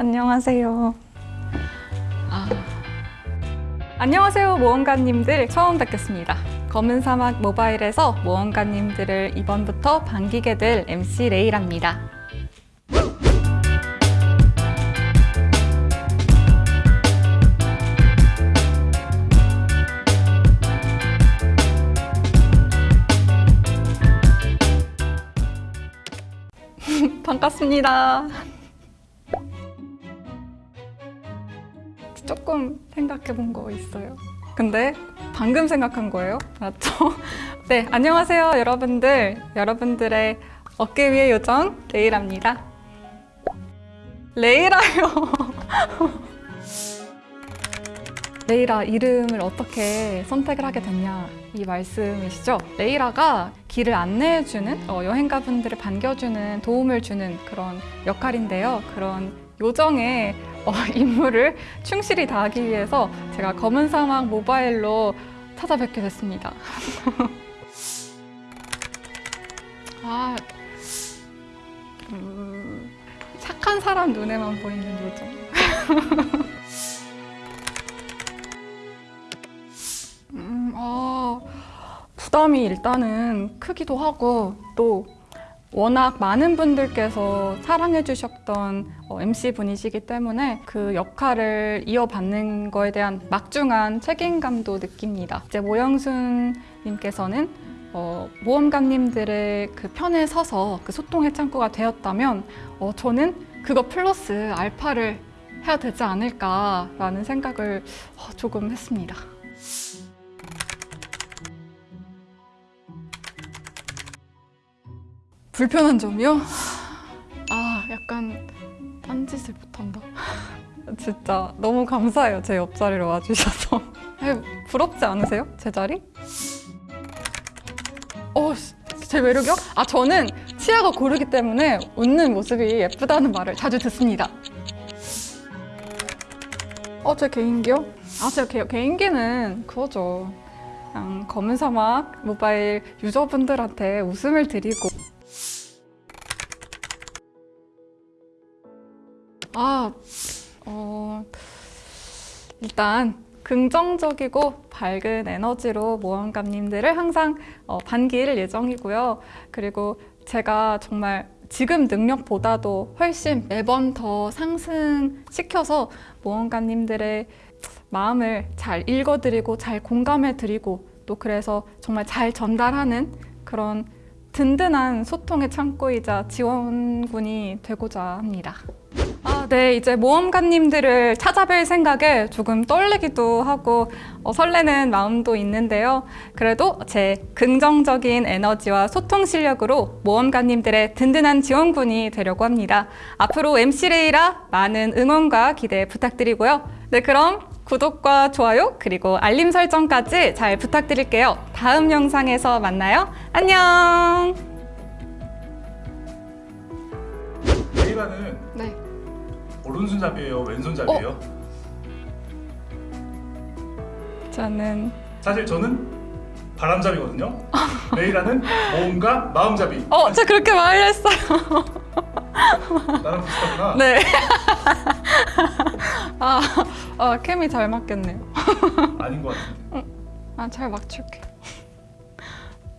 안녕하세요. 아. 안녕하세요 모험가님들 처음 뵙겠습니다. 검은 사막 모바일에서 모험가님들을 이번부터 반기게 될 MC 레이랍니다. 반갑습니다. 조금 생각해 본 거 있어요. 근데 방금 생각한 거예요. 맞죠? 네, 안녕하세요, 여러분들. 여러분들의 어깨 위의 요정 레이랍니다. 레이라요. 레이라 이름을 어떻게 선택을 하게 됐냐 이 말씀이시죠? 레이라가 길을 안내해주는 어, 여행가분들을 반겨주는 도움을 주는 그런 역할인데요. 그런 요정의 어, 임무를 충실히 다하기 위해서 제가 검은 사막 모바일로 찾아뵙게 됐습니다. 아, 음, 착한 사람 눈에만 보이는 요정. 음, 아, 부담이 일단은 크기도 하고 또 워낙 많은 분들께서 사랑해 주셨던 어, MC분이시기 때문에 그 역할을 이어받는 거에 대한 막중한 책임감도 느낍니다. 이제 모영순 님께서는 어, 모험가님들의 그 편에 서서 그 소통의 창구가 되었다면 어, 저는 그거 플러스 알파를 해야 되지 않을까라는 생각을 어, 조금 했습니다. 불편한 점이요? 아, 약간 딴짓을 못한다. 진짜 너무 감사해요. 제 옆자리로 와주셔서. 부럽지 않으세요? 제 자리? 어, 씨, 제 매력이요? 아, 저는 치아가 고르기 때문에 웃는 모습이 예쁘다는 말을 자주 듣습니다. 어, 제 개인기요? 아, 제 개, 개인기는 그거죠. 그냥 검은 사막 모바일 유저분들한테 웃음을 드리고 아, 어, 일단 긍정적이고 밝은 에너지로 모험가님들을 항상 어, 반길 예정이고요. 그리고 제가 정말 지금 능력보다도 훨씬 매번 더 상승시켜서 모험가님들의 마음을 잘 읽어드리고 잘 공감해드리고 또 그래서 정말 잘 전달하는 그런 든든한 소통의 창구이자 지원군이 되고자 합니다. 아, 네. 이제 모험가님들을 찾아뵐 생각에 조금 떨리기도 하고 어, 설레는 마음도 있는데요. 그래도 제 긍정적인 에너지와 소통 실력으로 모험가님들의 든든한 지원군이 되려고 합니다. 앞으로 MC 레이라 많은 응원과 기대 부탁드리고요. 네, 그럼 구독과 좋아요 그리고 알림 설정까지 잘 부탁드릴게요. 다음 영상에서 만나요. 안녕! 레이라는 네. 오른손잡이에요, 왼손잡이에요? 저는 사실 저는 바람잡이거든요. 레이라는 몸과 마음잡이. 어, 저 그렇게 말했어요. 나랑 비슷하구나. 네. 아, 아, 케미 잘 맞겠네요. 아닌 것 같은데. 아, 잘 맞출게.